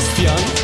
Sebastian.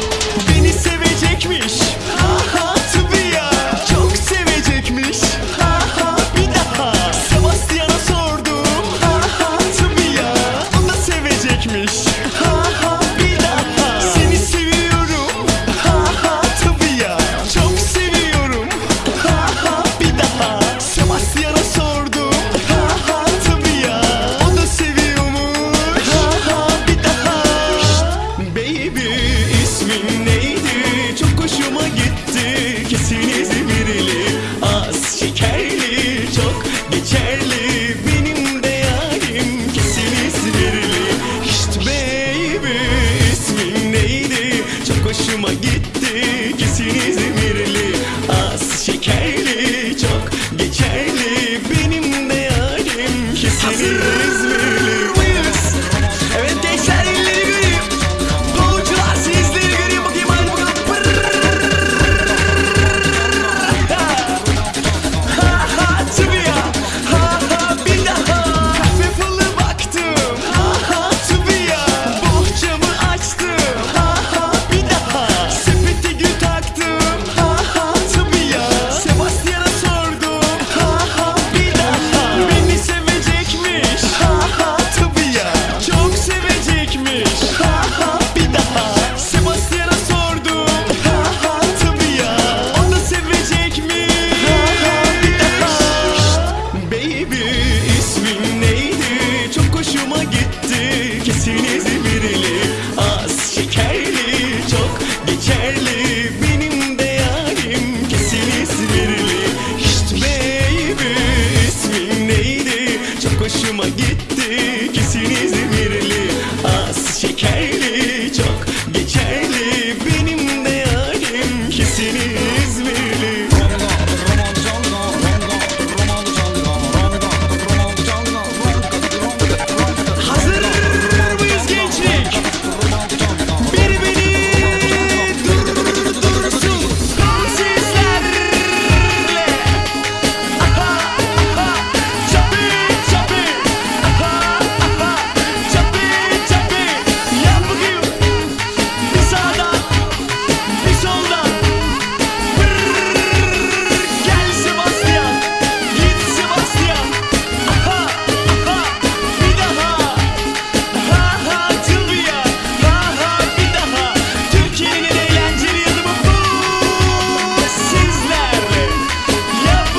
Geçerli sevdikisini